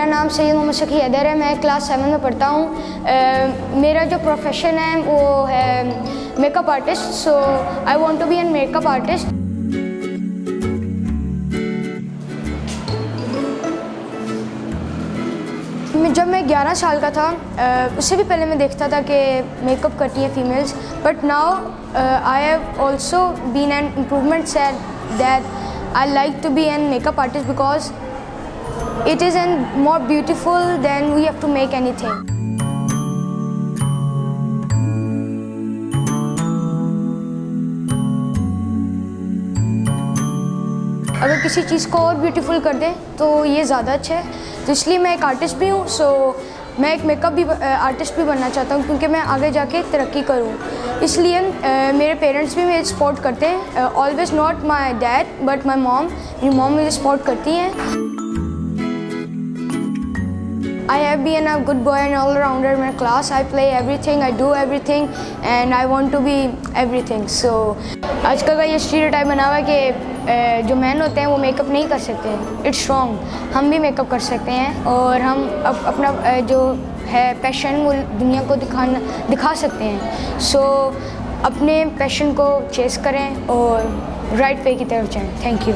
میرا نام سید محمد سکی حیدر ہے، میں کلاس سیون میں پڑھتا ہوں۔ میرا جو پروفیشن ہے، وہ ہے make up artist so I want to be an make up artist جب میں گیارہ سال کا تھا اس سے بھی پہلے میں دیکھتا تھا کہ میک اپ کرتی ہیں females but now I have also been an improvement set that I like to be an make up artist because it is an more beautiful than we have to make anything اگر کسی چیز کو اور beautiful کر دیں تو یہ زیادہ اچھا ہے تو اس لیے میں ایک آرٹسٹ بھی ہوں سو میں ایک میک اپ بھی آرٹسٹ بھی بننا چاہتا ہوں کیونکہ میں آگے جا کے ترقی کروں اس لیے میرے پیرنٹس بھی میرے سپورٹ کرتے ہیں always not my dad but my mom میری موم مجھے سپورٹ کرتی ہیں I have be an a good boy and all rounder my class I play everything I do everything and I want to be everything so آج کل کا یہ stereo type بنا ہوا ہے کہ جو مین ہوتے ہیں وہ میک اپ نہیں کر سکتے اٹس رانگ ہم بھی میک اپ کر سکتے ہیں اور ہم اپنا جو ہے پیشن وہ دنیا کو دکھانا دکھا سکتے ہیں سو اپنے پیشن کو چیز کریں اور رائٹ وے کی طرف جائیں تھینک یو